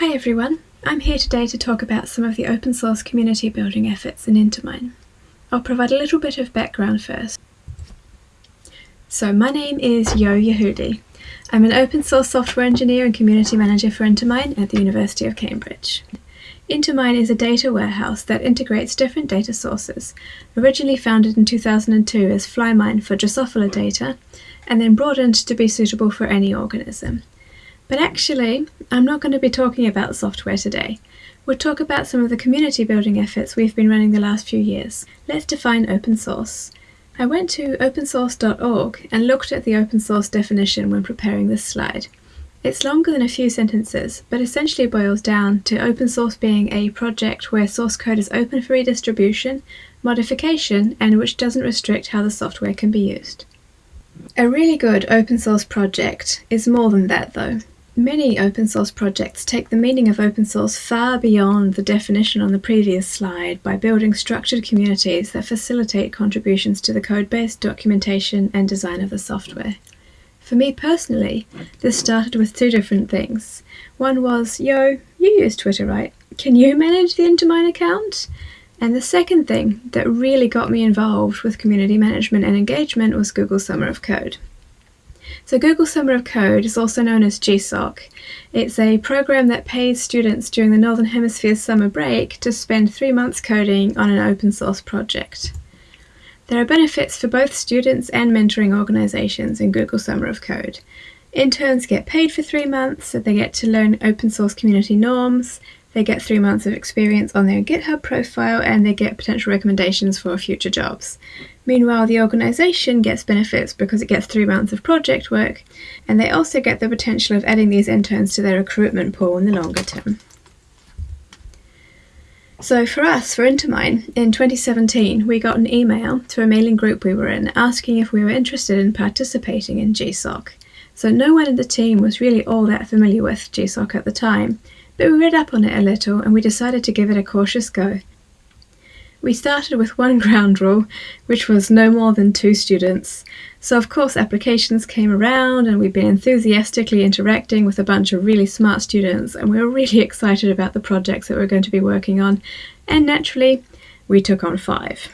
Hi everyone, I'm here today to talk about some of the open source community building efforts in Intermine. I'll provide a little bit of background first. So my name is Yo Yehudi. I'm an open source software engineer and community manager for Intermine at the University of Cambridge. Intermine is a data warehouse that integrates different data sources, originally founded in 2002 as Flymine for Drosophila data, and then broadened to be suitable for any organism. But actually, I'm not going to be talking about software today. We'll talk about some of the community building efforts we've been running the last few years. Let's define open source. I went to opensource.org and looked at the open source definition when preparing this slide. It's longer than a few sentences, but essentially boils down to open source being a project where source code is open for redistribution, modification, and which doesn't restrict how the software can be used. A really good open source project is more than that though. Many open source projects take the meaning of open source far beyond the definition on the previous slide by building structured communities that facilitate contributions to the codebase, documentation, and design of the software. For me personally, this started with two different things. One was, yo, you use Twitter, right? Can you manage the Intermine account? And the second thing that really got me involved with community management and engagement was Google Summer of Code. So Google Summer of Code is also known as GSOC. It's a program that pays students during the Northern Hemisphere's summer break to spend three months coding on an open source project. There are benefits for both students and mentoring organizations in Google Summer of Code. Interns get paid for three months, so they get to learn open source community norms, they get three months of experience on their GitHub profile and they get potential recommendations for future jobs. Meanwhile, the organisation gets benefits because it gets three months of project work, and they also get the potential of adding these interns to their recruitment pool in the longer term. So for us, for Intermine, in 2017, we got an email to a mailing group we were in asking if we were interested in participating in GSOC. So no one in the team was really all that familiar with GSOC at the time, but we read up on it a little and we decided to give it a cautious go. We started with one ground rule, which was no more than two students. So of course applications came around and we've been enthusiastically interacting with a bunch of really smart students and we were really excited about the projects that we we're going to be working on. And naturally, we took on five.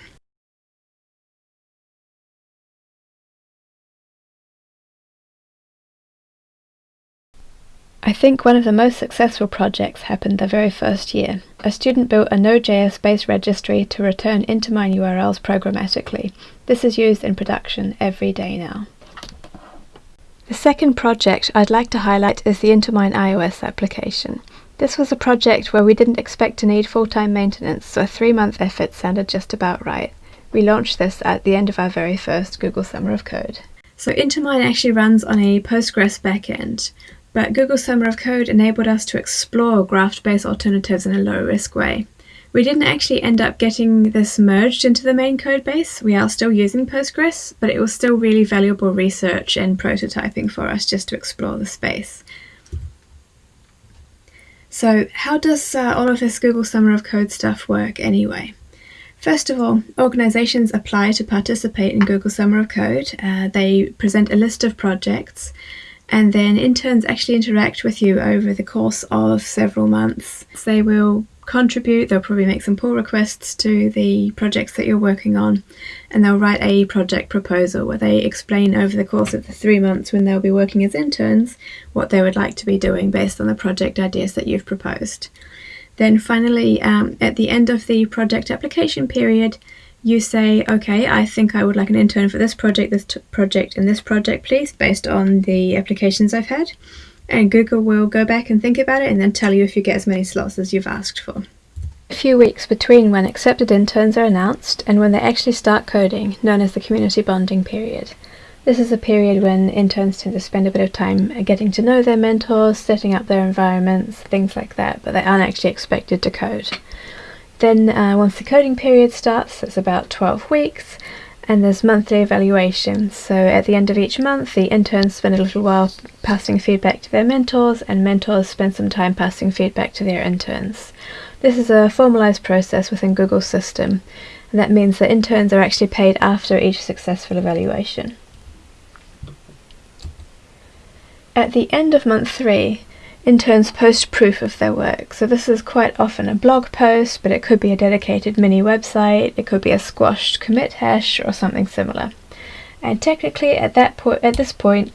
I think one of the most successful projects happened the very first year. A student built a Node.js-based registry to return Intermine URLs programmatically. This is used in production every day now. The second project I'd like to highlight is the Intermine iOS application. This was a project where we didn't expect to need full-time maintenance, so a three-month effort sounded just about right. We launched this at the end of our very first Google Summer of Code. So Intermine actually runs on a Postgres backend. But Google Summer of Code enabled us to explore graph-based alternatives in a low-risk way. We didn't actually end up getting this merged into the main code base. We are still using Postgres, but it was still really valuable research and prototyping for us just to explore the space. So how does uh, all of this Google Summer of Code stuff work anyway? First of all, organizations apply to participate in Google Summer of Code. Uh, they present a list of projects and then interns actually interact with you over the course of several months. They will contribute, they'll probably make some pull requests to the projects that you're working on, and they'll write a project proposal where they explain over the course of the three months when they'll be working as interns what they would like to be doing based on the project ideas that you've proposed. Then finally, um, at the end of the project application period, you say, okay, I think I would like an intern for this project, this project, and this project, please, based on the applications I've had. And Google will go back and think about it and then tell you if you get as many slots as you've asked for. A few weeks between when accepted interns are announced and when they actually start coding, known as the community bonding period. This is a period when interns tend to spend a bit of time getting to know their mentors, setting up their environments, things like that, but they aren't actually expected to code. Then uh, once the coding period starts, it's about 12 weeks, and there's monthly evaluations. So at the end of each month, the interns spend a little while passing feedback to their mentors, and mentors spend some time passing feedback to their interns. This is a formalized process within Google's system, and that means that interns are actually paid after each successful evaluation. At the end of month three, interns post proof of their work. So this is quite often a blog post, but it could be a dedicated mini website, it could be a squashed commit hash or something similar. And technically at that point at this point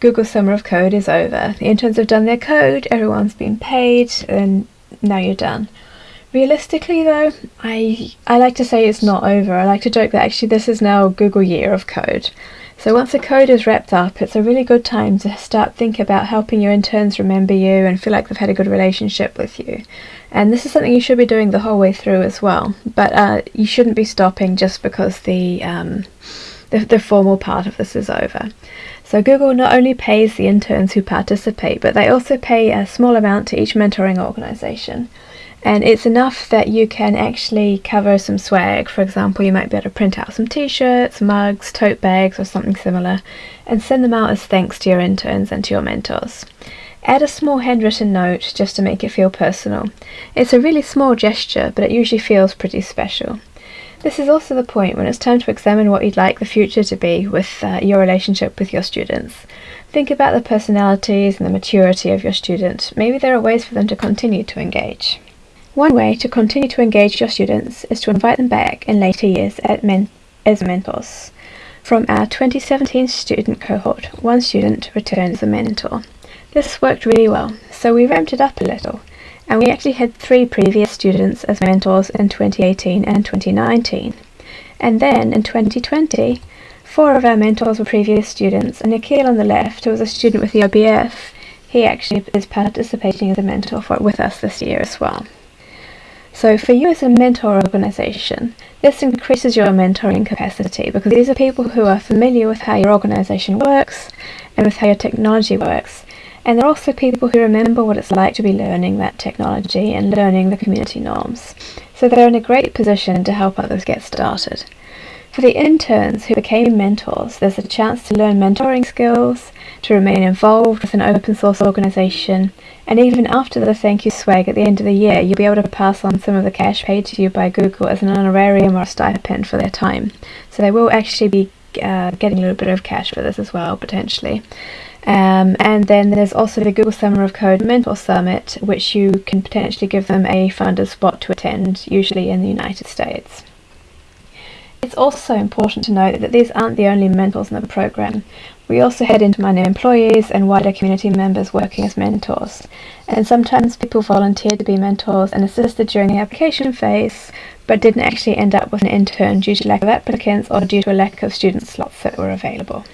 Google Summer of Code is over. The interns have done their code, everyone's been paid, and now you're done. Realistically though, I I like to say it's not over. I like to joke that actually this is now Google Year of Code. So once the code is wrapped up, it's a really good time to start thinking about helping your interns remember you and feel like they've had a good relationship with you. And this is something you should be doing the whole way through as well. But uh, you shouldn't be stopping just because the, um, the, the formal part of this is over. So Google not only pays the interns who participate, but they also pay a small amount to each mentoring organisation and it's enough that you can actually cover some swag. For example, you might be able to print out some t-shirts, mugs, tote bags or something similar and send them out as thanks to your interns and to your mentors. Add a small handwritten note just to make it feel personal. It's a really small gesture, but it usually feels pretty special. This is also the point when it's time to examine what you'd like the future to be with uh, your relationship with your students. Think about the personalities and the maturity of your student. Maybe there are ways for them to continue to engage. One way to continue to engage your students is to invite them back in later years men as mentors. From our 2017 student cohort, one student returned as a mentor. This worked really well, so we ramped it up a little, and we actually had three previous students as mentors in 2018 and 2019. And then in 2020, four of our mentors were previous students, and Nikhil on the left, who was a student with the OBF, he actually is participating as a mentor for, with us this year as well. So for you as a mentor organization, this increases your mentoring capacity because these are people who are familiar with how your organization works and with how your technology works. And they're also people who remember what it's like to be learning that technology and learning the community norms. So they're in a great position to help others get started. For the interns who became mentors, there's a chance to learn mentoring skills, to remain involved with an open source organisation, and even after the thank you swag at the end of the year, you'll be able to pass on some of the cash paid to you by Google as an honorarium or a stipend for their time. So they will actually be uh, getting a little bit of cash for this as well, potentially. Um, and then there's also the Google Summer of Code Mentor Summit, which you can potentially give them a funded spot to attend, usually in the United States. It's also important to note that these aren't the only mentors in the program. We also had Intermine employees and wider community members working as mentors. And sometimes people volunteered to be mentors and assisted during the application phase, but didn't actually end up with an intern due to lack of applicants or due to a lack of student slots that were available.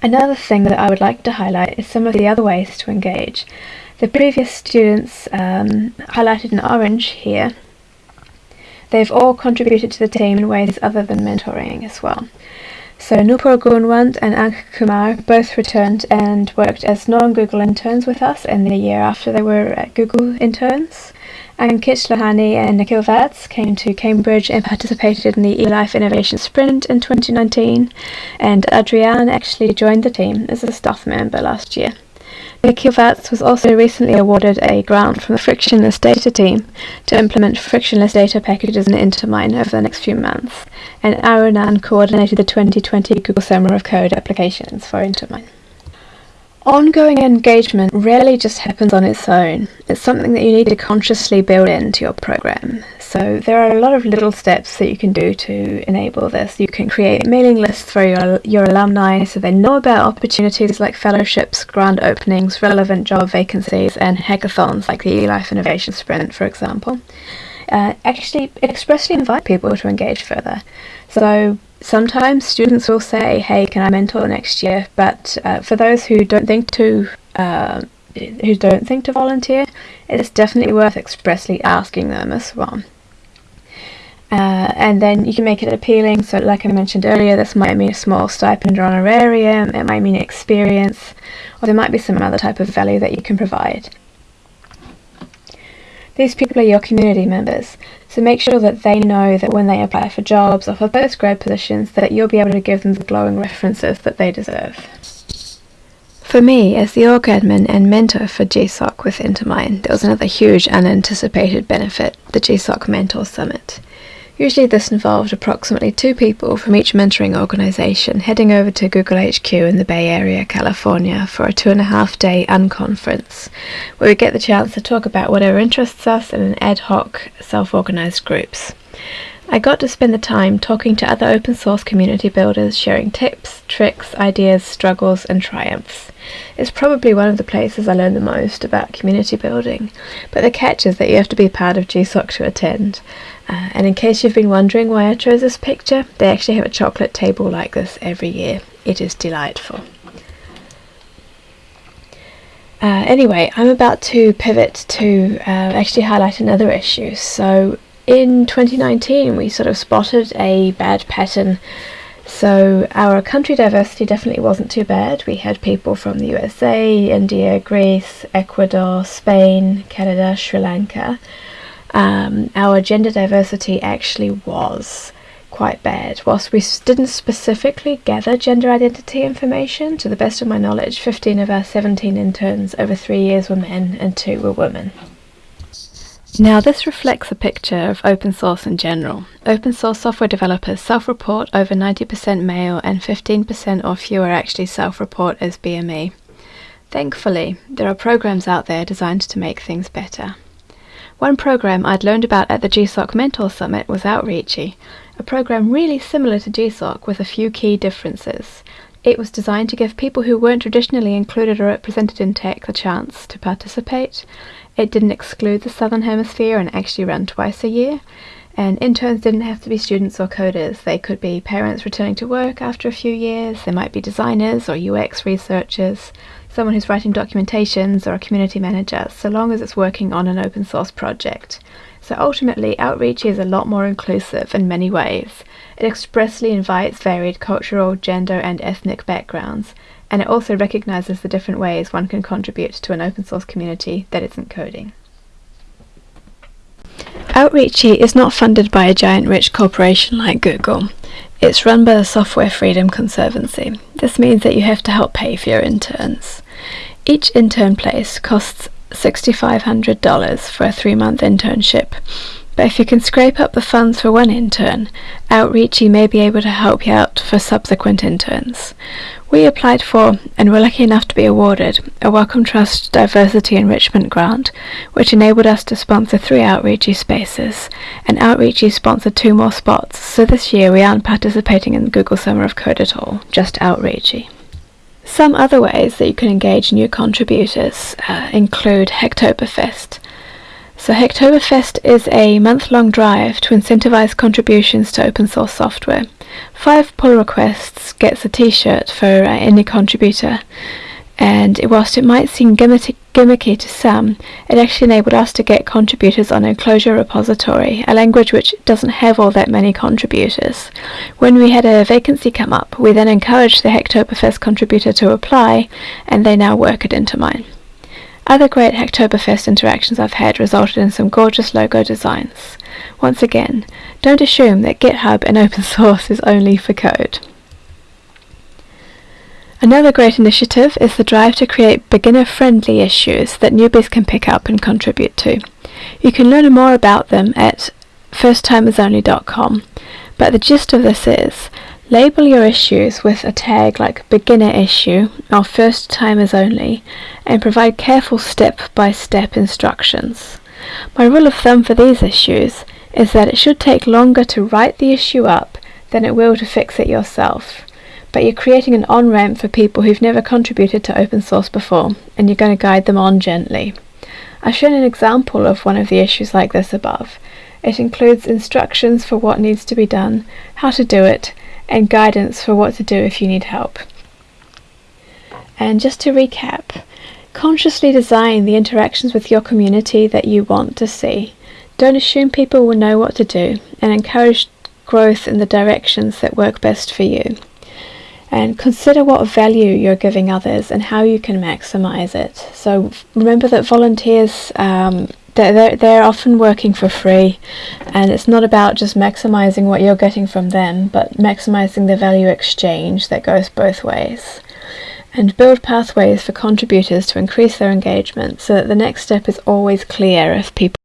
Another thing that I would like to highlight is some of the other ways to engage. The previous students um, highlighted in orange here They've all contributed to the team in ways other than mentoring as well. So Nupur Gunwant and Ank Kumar both returned and worked as non-Google interns with us in the year after they were at Google interns. Ankit Lohani and Nikhil Vats came to Cambridge and participated in the eLife Innovation Sprint in 2019, and Adrian actually joined the team as a staff member last year. Vats was also recently awarded a grant from the Frictionless Data team to implement frictionless data packages in Intermine over the next few months, and Arunan coordinated the 2020 Google Summer of Code applications for Intermine. Ongoing engagement rarely just happens on its own. It's something that you need to consciously build into your program. So there are a lot of little steps that you can do to enable this. You can create mailing lists for your, your alumni so they know about opportunities like fellowships, grant openings, relevant job vacancies, and hackathons like the eLife Innovation Sprint, for example. Uh, actually expressly invite people to engage further. So sometimes students will say, "Hey, can I mentor next year?" But uh, for those who don't think to uh, who don't think to volunteer, it's definitely worth expressly asking them as well. Uh, and then you can make it appealing. So, like I mentioned earlier, this might mean a small stipend or honorarium. It might mean experience, or there might be some other type of value that you can provide. These people are your community members, so make sure that they know that when they apply for jobs or for postgrad positions that you'll be able to give them the glowing references that they deserve. For me, as the org admin and mentor for GSOC with Intermine, there was another huge unanticipated benefit, the GSOC Mentor Summit. Usually this involved approximately two people from each mentoring organisation heading over to Google HQ in the Bay Area, California for a two and a half day unconference where we get the chance to talk about whatever interests us in an ad hoc self-organised groups. I got to spend the time talking to other open source community builders, sharing tips, tricks, ideas, struggles, and triumphs. It's probably one of the places I learned the most about community building, but the catch is that you have to be part of GSOC to attend. Uh, and in case you've been wondering why I chose this picture, they actually have a chocolate table like this every year. It is delightful. Uh, anyway, I'm about to pivot to uh, actually highlight another issue. So in 2019 we sort of spotted a bad pattern so our country diversity definitely wasn't too bad. We had people from the USA, India, Greece, Ecuador, Spain, Canada, Sri Lanka. Um, our gender diversity actually was quite bad. Whilst we didn't specifically gather gender identity information, to the best of my knowledge, 15 of our 17 interns over three years were men and two were women. Now this reflects a picture of open source in general. Open source software developers self-report over 90% male and 15% or fewer actually self-report as BME. Thankfully, there are programs out there designed to make things better. One program I'd learned about at the GSOC Mentor Summit was Outreachy, a program really similar to GSOC with a few key differences. It was designed to give people who weren't traditionally included or represented in tech the chance to participate. It didn't exclude the Southern Hemisphere and actually ran twice a year. And interns didn't have to be students or coders. They could be parents returning to work after a few years. They might be designers or UX researchers, someone who's writing documentations or a community manager, so long as it's working on an open source project. So ultimately, Outreachy is a lot more inclusive in many ways. It expressly invites varied cultural, gender, and ethnic backgrounds, and it also recognizes the different ways one can contribute to an open source community that isn't coding. Outreachy is not funded by a giant rich corporation like Google. It's run by the Software Freedom Conservancy. This means that you have to help pay for your interns. Each intern place costs $6,500 for a three-month internship, but if you can scrape up the funds for one intern, Outreachy may be able to help you out for subsequent interns. We applied for, and were lucky enough to be awarded, a Wellcome Trust Diversity Enrichment Grant, which enabled us to sponsor three Outreachy spaces, and Outreachy sponsored two more spots, so this year we aren't participating in Google Summer of Code at all, just Outreachy. Some other ways that you can engage new contributors uh, include Hacktoberfest, so Hacktoberfest is a month-long drive to incentivize contributions to open source software. Five pull requests gets a t-shirt for uh, any contributor, and whilst it might seem gimmicky, gimmicky to some, it actually enabled us to get contributors on a Clojure repository, a language which doesn't have all that many contributors. When we had a vacancy come up, we then encouraged the Hacktoberfest contributor to apply, and they now work at Intermine. Other great Hacktoberfest interactions I've had resulted in some gorgeous logo designs. Once again, don't assume that GitHub and open source is only for code. Another great initiative is the drive to create beginner-friendly issues that newbies can pick up and contribute to. You can learn more about them at firsttimersonly.com, but the gist of this is Label your issues with a tag like beginner issue or first timers only and provide careful step-by-step -step instructions. My rule of thumb for these issues is that it should take longer to write the issue up than it will to fix it yourself. But you're creating an on-ramp for people who've never contributed to open source before and you're going to guide them on gently. I've shown an example of one of the issues like this above. It includes instructions for what needs to be done, how to do it, and guidance for what to do if you need help. And just to recap, consciously design the interactions with your community that you want to see. Don't assume people will know what to do and encourage growth in the directions that work best for you. And consider what value you're giving others and how you can maximize it. So remember that volunteers um, they're, they're often working for free and it's not about just maximizing what you're getting from them but maximizing the value exchange that goes both ways and build pathways for contributors to increase their engagement so that the next step is always clear if people